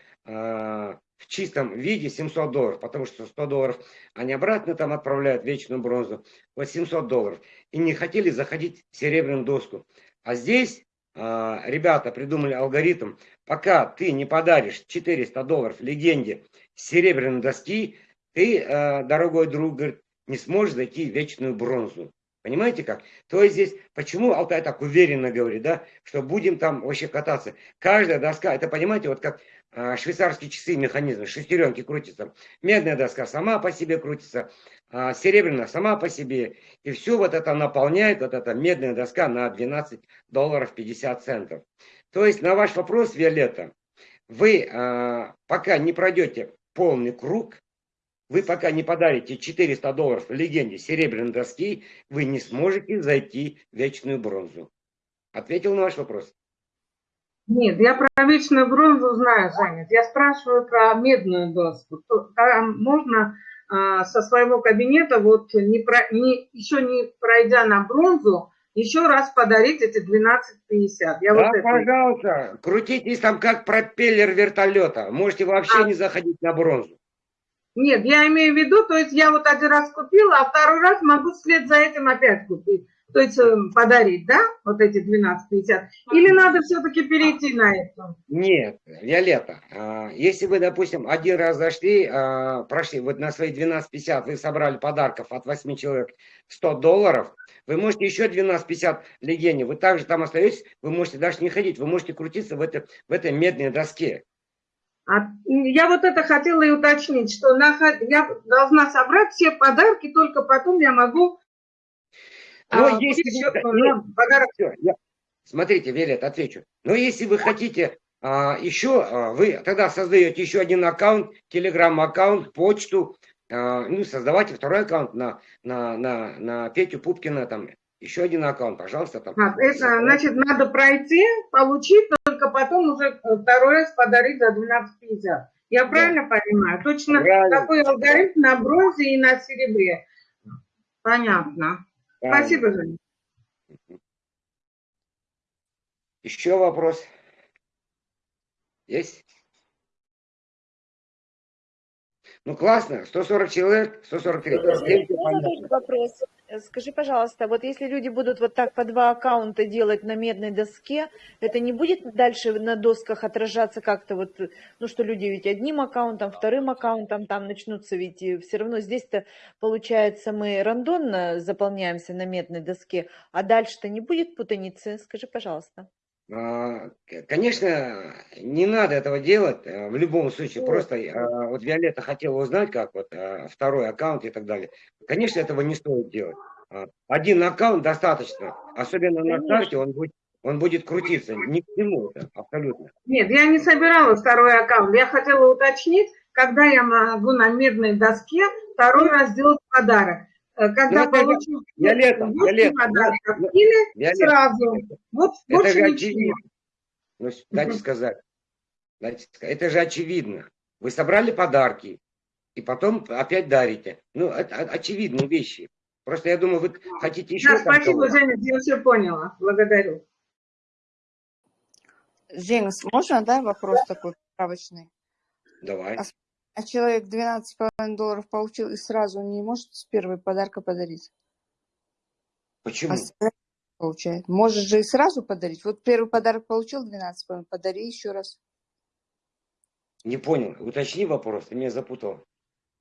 в чистом виде 700 долларов, потому что 100 долларов они обратно там отправляют, вечную бронзу, вот 700 долларов. И не хотели заходить в серебряную доску. А здесь а, ребята придумали алгоритм, пока ты не подаришь 400 долларов легенде серебряной доски, ты, а, дорогой друг, говорит, не сможешь зайти в вечную бронзу. Понимаете как? То есть здесь, почему Алтай так уверенно говорит, да, что будем там вообще кататься. Каждая доска, это понимаете, вот как швейцарские часы, механизмы, шестеренки крутятся. Медная доска сама по себе крутится, а, серебряная сама по себе. И все вот это наполняет, вот эта медная доска на 12 долларов 50 центов. То есть на ваш вопрос, Виолетта, вы а, пока не пройдете полный круг, вы пока не подарите 400 долларов легенде серебряной доски, вы не сможете зайти в вечную бронзу. Ответил на ваш вопрос? Нет, я про вечную бронзу знаю, Женя. Я спрашиваю про медную доску. Там можно а, со своего кабинета, вот не про, не, еще не пройдя на бронзу, еще раз подарить эти 12,50. Я да, вот это... пожалуйста, крутитесь там как пропеллер вертолета. Можете вообще А. не заходить на бронзу. Нет, я имею в виду, то есть я вот один раз купила, а второй раз могу вслед за этим опять купить. То есть э, подарить, да, вот эти 12,50. Или надо все-таки перейти на это? Нет, Виолетта, а, если вы, допустим, один раз зашли, а, прошли, вот на свои 12,50 вы собрали подарков от 8 человек 100 долларов, вы можете еще 12,50 легене, вы также там остаетесь, вы можете даже не ходить, вы можете крутиться в, это, в этой медной доске. А, Я вот это хотела и уточнить, что на- я должна собрать все подарки, только потом я могу Но а, если вы- ну, подарок. Всё, я- Смотрите, Виолетта, отвечу. Но если вы хотите а, еще, а, вы тогда создаете еще один аккаунт, телеграм-аккаунт, почту, а, ну, создавайте второй аккаунт на, на, на, на Петю Пупкина, там, еще один аккаунт, пожалуйста, там. А, Это значит, надо пройти, получить, только потом уже э, второй раз подарить за 12,50. Я правильно понимаю? Точно Правильно. такой алгоритм на бронзе и на серебре. Понятно. Правильно. Спасибо, Женя. Еще вопрос? Есть? Ну, классно, 140 человек, 143. Следующий Можно тоже вопрос? Э, Скажи, пожалуйста, вот если люди будут вот так по два аккаунта делать на медной доске, это не будет дальше на досках отражаться как-то вот, ну что люди ведь одним аккаунтом, вторым аккаунтом там начнутся, ведь все равно здесь-то получается мы рандомно заполняемся на медной доске, а дальше-то не будет путаницы? Скажи, пожалуйста. А, Конечно, не надо этого делать э, в любом случае. Просто а, вот Виолетта хотела узнать, как вот а, второй аккаунт и так далее. Конечно, этого не стоит делать. Один аккаунт достаточно. Особенно на старте он будет, он будет крутиться. Ни к чему это, абсолютно. Нет, я не собирала второй аккаунт. Я хотела уточнить, когда я могу на медной доске второй раз сделать подарок. Э, Когда Ну, 8 Виолетта, подарков ну, или Виолетта, сразу. Вот это больше же ничего. Ну, дайте сказать. Дайте. Это же очевидно. Вы собрали подарки и потом опять дарите. Ну, это очевидные вещи. Просто я думаю, вы хотите еще Да, спасибо. Женя, я все поняла. Благодарю. Женя, можно, да, вопрос такой справочный? Давай. А человек 12,5 долларов получил и сразу не может с первой подарка подарить? Почему? А получает. Можешь же и сразу подарить. Вот первый подарок получил 12,5, подари еще раз. Не понял. Уточни вопрос, ты меня запутал.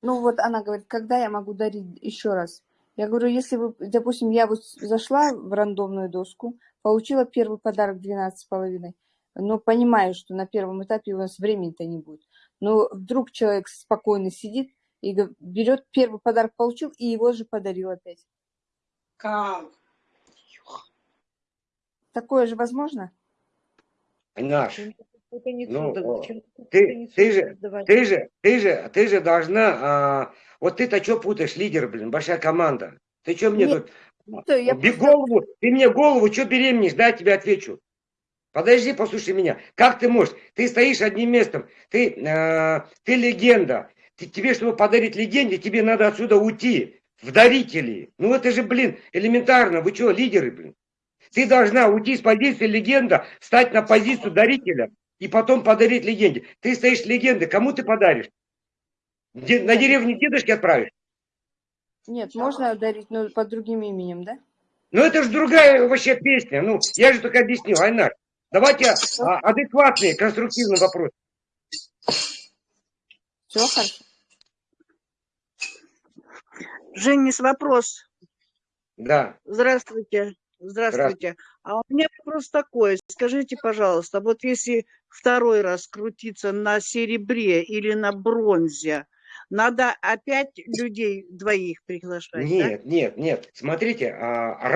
Ну вот она говорит, когда я могу дарить еще раз? Я говорю, если вы, допустим, я вот зашла в рандомную доску, получила первый подарок 12,5, но понимаю, что на первом этапе у нас времени-то не будет. Но вдруг человек спокойно сидит и берет первый подарок, получил, и его же подарил опять. Как? Такое же возможно? Наш, Это не Ну, чудо. ты, не ты же, ты же, ты же, ты же должна, а, вот ты-то что путаешь, лидер, блин, большая команда. Ты что мне Нет, тут, что, я просто- голову, ты мне голову, что беременеешь, дай я тебе отвечу. Подожди, послушай меня. Как ты можешь? Ты стоишь одним местом, ты, э, ты легенда. Ты- тебе, чтобы подарить легенде, тебе надо отсюда уйти, в дарители. Ну это же, блин, элементарно. Вы что, лидеры, блин? Ты должна уйти с позиции легенда, встать на позицию дарителя и потом подарить легенде. Ты стоишь легендой, кому ты подаришь? Де- на деревню дедушки отправишь? Нет, можно дарить, но под другим именем, да? Ну это же другая вообще песня. Ну, я же только объяснил, Айнар. Давайте а, адекватный, конструктивный вопрос. Все хорошо. Женис, вопрос. Да. Здравствуйте. Здравствуйте. А у меня вопрос такой. Скажите, пожалуйста, вот если второй раз крутиться на серебре или на бронзе, надо опять людей двоих приглашать, да? Нет, нет, нет. Смотрите, а,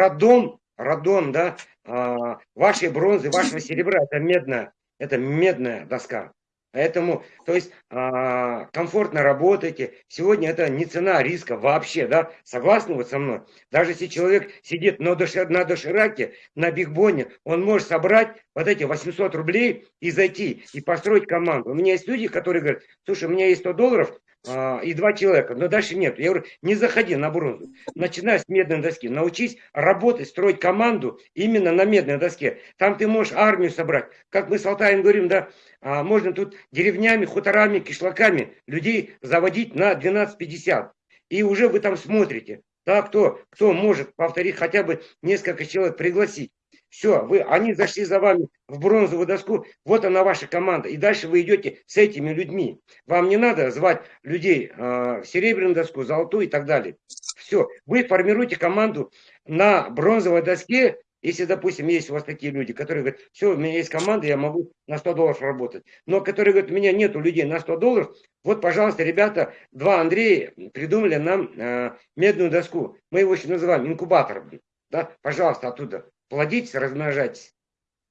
радон, да, а, вашей бронзы, вашего серебра, это медная, это медная доска. Поэтому, то есть, а, комфортно работаете. Сегодня это не цена риска вообще, да? Согласны вот со мной? Даже если человек сидит на, доши- на дошираке, на бигбоне, он может собрать вот эти 800 рублей и зайти, и построить команду. У меня есть люди, которые говорят, слушай, у меня есть 100 долларов, и два человека, но дальше нет. Я говорю, не заходи на бронзу. Начинай с медной доски. Научись работать, строить команду именно на медной доске. Там ты можешь армию собрать. Как мы с Алтаем говорим, да, а, можно тут деревнями, хуторами, кишлаками людей заводить на 12.50. И уже вы там смотрите, да, кто, кто может повторить хотя бы несколько человек пригласить. Все, вы, они зашли за вами в бронзовую доску, вот она ваша команда. И дальше вы идете с этими людьми. Вам не надо звать людей э, в серебряную доску, золотую и так далее. Все, вы формируете команду на бронзовой доске, если, допустим, есть у вас такие люди, которые говорят, все, у меня есть команда, я могу на 100 долларов работать. Но которые говорят, у меня нету людей на 100 долларов, вот, пожалуйста, ребята, два Андрея придумали нам э, медную доску. Мы его еще называем инкубатором. Да? Пожалуйста, оттуда плодитесь, размножайтесь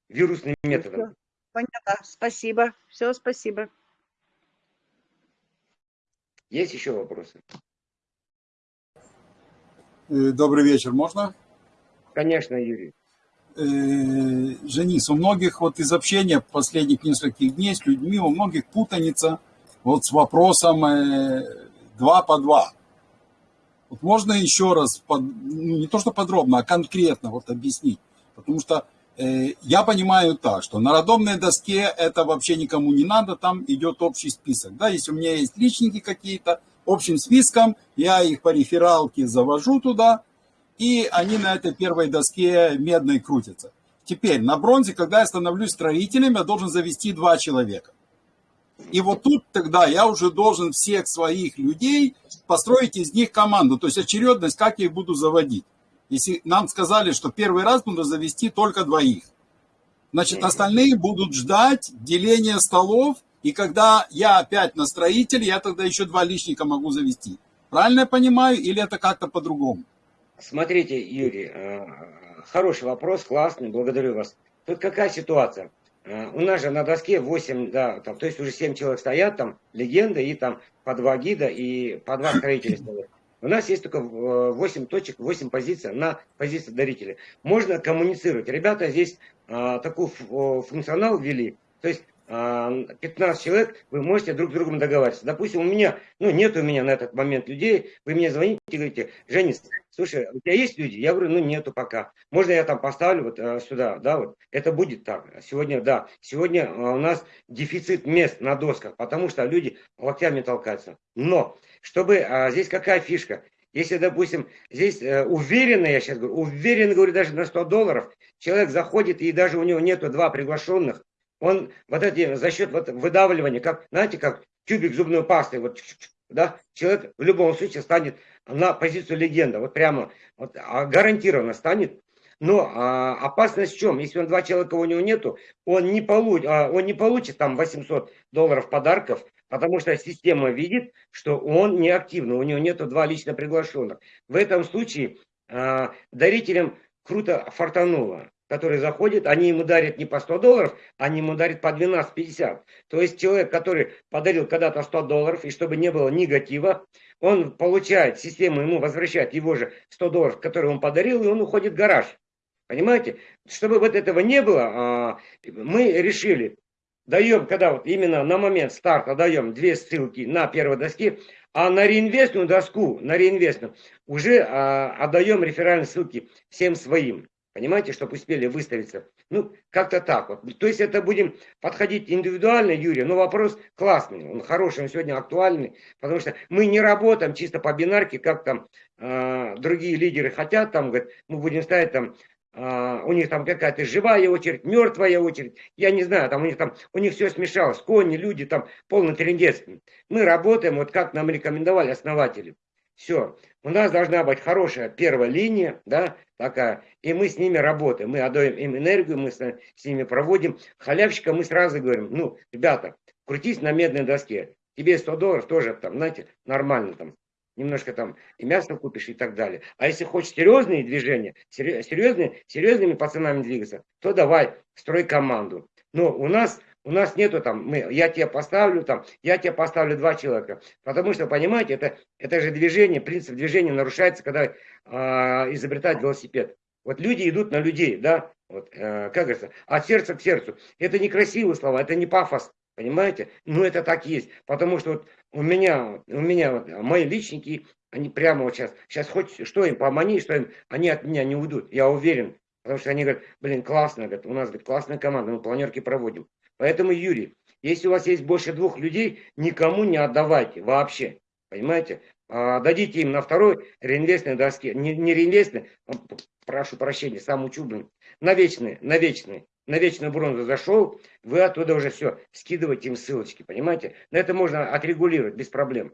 вирусным методом. Понятно. Спасибо. Все, спасибо. Есть еще вопросы? Э, Добрый вечер, можно? Конечно, Юрий. Э, Женис, у многих вот из общения последних нескольких дней с людьми, у многих путаница вот с вопросом э, два по два. Вот можно еще раз, под- ну, не то что подробно, а конкретно вот объяснить. Потому что э, я понимаю так, что на рандомной доске это вообще никому не надо, там идет общий список. Да, если у меня есть личники какие-то, общим списком, я их по рефералке завожу туда, и они на этой первой доске медной крутятся. Теперь на бронзе, когда я становлюсь строителем, я должен завести два человека. И вот тут тогда я уже должен всех своих людей построить из них команду. То есть очередность, как я их буду заводить. Если нам сказали, что первый раз нужно завести только двоих. Значит, остальные будут ждать деления столов. И когда я опять на строитель, я тогда еще два личника могу завести. Правильно я понимаю? Или это как-то по-другому? Смотрите, Юрий, э, хороший вопрос, классный, благодарю вас. Тут какая ситуация? Э, У нас же на доске 8, да, там, то есть уже 7 человек стоят, там легенда и там по два гида и по два строителя стоят. У нас есть только э, 8 точек, 8 позиций на позиции дарителя. Можно коммуницировать. Ребята здесь э, такой функционал ввели. То есть э, 15 человек, вы можете друг с другом договариваться. Допустим, у меня, ну нет у меня на этот момент людей, вы мне звоните и говорите, Женис, слушай, у тебя есть люди? Я говорю, ну нету пока. Можно я там поставлю вот э, сюда, да, вот. Это будет так. Сегодня, да, сегодня э, у нас дефицит мест на досках, потому что люди локтями толкаются. Но, чтобы, а, здесь какая фишка? Если, допустим, здесь э, уверенно, я сейчас говорю, уверенно, говорю, даже на 100 долларов, человек заходит, и даже у него нету два приглашенных, он вот эти, за счет вот выдавливания, как, знаете, как тюбик зубной пасты, вот, да, человек в любом случае станет на позицию легенда, вот прямо, вот, а, гарантированно станет. Но а, опасность в чем? Если он два человека у него нету, он не, получ, а, он не получит там 800 долларов подарков, потому что система видит, что он неактивный, у него нету два лично приглашенных. В этом случае а, дарителям круто фартануло. Который заходит, они ему дарят не по 100 долларов, они ему дарят по 12,50. То есть человек, который подарил когда-то 100 долларов, и чтобы не было негатива, он получает, система ему возвращает его же 100 долларов, которые он подарил, и он уходит в гараж. Понимаете? Чтобы вот этого не было, а, мы решили, даем, когда вот именно на момент старта даем две ссылки на первой доске, а на реинвестную доску, на реинвестную, уже а, отдаем реферальные ссылки всем своим. Понимаете, чтобы успели выставиться. Ну, как-то так вот. То есть это будем подходить индивидуально, Юрий, но вопрос классный, он хороший, он сегодня актуальный, потому что мы не работаем чисто по бинарке, как там э, другие лидеры хотят, там, говорят, мы будем ставить там а, у них там какая-то живая очередь, мертвая очередь, я не знаю, там у них там, у них все смешалось, кони, люди, там полный трендец. Мы работаем, вот как нам рекомендовали основатели. Все, у нас должна быть хорошая первая линия, да, такая, и мы с ними работаем, мы отдаем им энергию, мы с, ними проводим. Халявщика мы сразу говорим, ну, ребята, крутись на медной доске, тебе 100 долларов тоже там, знаете, нормально там, немножко там и мясо купишь и так далее. А если хочешь серьезные движения, серьезные, серьезными пацанами двигаться, то давай, строй команду. Но у нас, у нас нету там, мы, я тебе поставлю там, я тебе поставлю два человека. Потому что, понимаете, это, это же движение, принцип движения нарушается, когда э, изобретают велосипед. Вот люди идут на людей, да, вот, э, как говорится, от сердца к сердцу. Это не красивые слова, это не пафос, понимаете? Но это так есть, потому что вот у меня, у меня вот, мои личники, они прямо вот сейчас, сейчас хоть что им помани, что им, они от меня не уйдут, я уверен. Потому что они говорят, блин, классно, говорят, у нас говорит, классная команда, мы планерки проводим. Поэтому, Юрий, если у вас есть больше двух людей, никому не отдавайте вообще. Понимаете? А, дадите им на второй реинвестной доске. Не, не реинвестной, а, прошу прощения, сам учу, блин. На вечные, на вечные на вечную бронзу зашел, вы оттуда уже все, скидываете им ссылочки, понимаете? На это можно отрегулировать без проблем.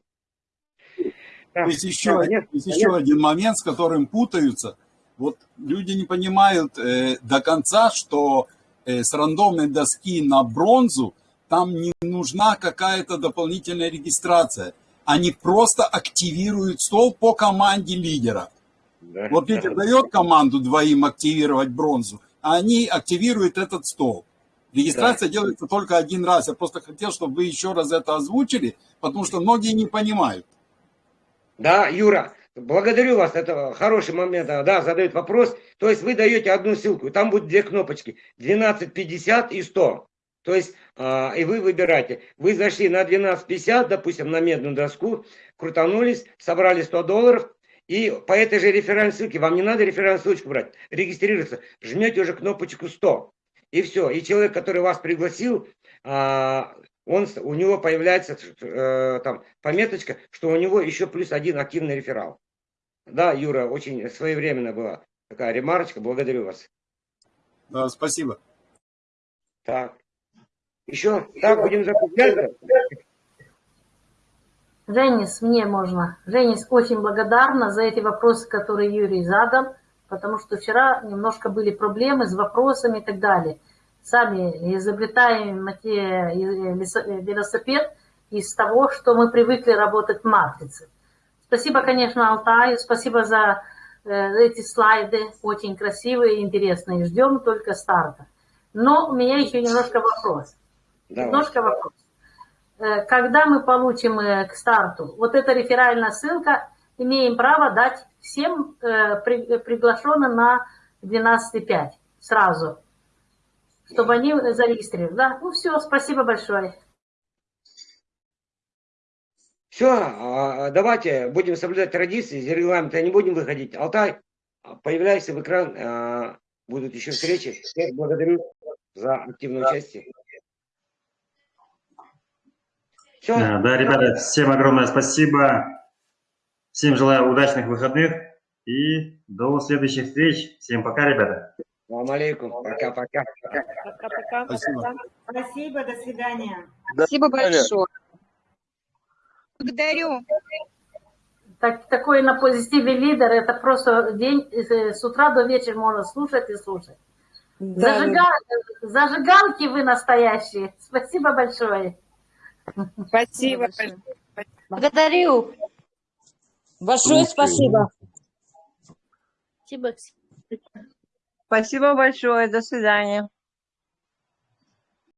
Да, есть еще, да, конечно, есть еще один момент, с которым путаются. Вот люди не понимают э, до конца, что с рандомной доски на бронзу там не нужна какая-то дополнительная регистрация. Они просто активируют стол по команде лидера. Да, вот лидер да. дает команду двоим активировать бронзу, они активируют этот стол. Регистрация да. делается только один раз. Я просто хотел, чтобы вы еще раз это озвучили, потому что многие не понимают. Да, Юра, благодарю вас, это хороший момент, да, задают вопрос. То есть вы даете одну ссылку, там будут две кнопочки, 1250 и 100. То есть, э, и вы выбираете. Вы зашли на 1250, допустим, на медную доску, крутанулись, собрали 100 долларов, и по этой же реферальной ссылке, вам не надо реферальную ссылочку брать, регистрироваться, жмете уже кнопочку 100. И все. И человек, который вас пригласил, а, он, у него появляется э, там пометочка, что у него еще плюс один активный реферал. Да, Юра, очень своевременно была такая ремарочка. Благодарю вас. Да, спасибо. Так. Еще? Так, будем закругляться. Женис, мне можно. Женис, очень благодарна за эти вопросы, которые Юрий задал, потому что вчера немножко были проблемы с вопросами и так далее. Сами изобретаем велосипед из того, что мы привыкли работать в матрице. Спасибо, конечно, Алтаю, спасибо за э, эти слайды, очень красивые и интересные. Ждем только старта. Но у меня еще немножко вопрос. Давай. Немножко вопрос. Э, когда мы получим э, к старту вот эта реферальная ссылка, имеем право дать всем приглашенным на 12.5 сразу, чтобы они зарегистрировали. Да? Ну все, спасибо большое. Все, а, давайте будем соблюдать традиции, из регламента не будем выходить. Алтай, появляйся в экран, будут еще встречи. Всех благодарю за активное участие. Все. Да, ребята, всем огромное спасибо. Всем желаю удачных выходных и до следующих встреч. Всем пока, ребята. Салам алейкум. Пока-пока. Пока-пока. Спасибо. Спасибо, до свидания. Спасибо большое. Благодарю. Так, такой на позитиве лидер, это просто день э, с утра до вечера можно слушать и слушать. Да. Зажигал, зажигалки вы настоящие. Спасибо большое. Спасибо. Благодарю. Большое спасибо. Спасибо. Спасибо большое. До свидания.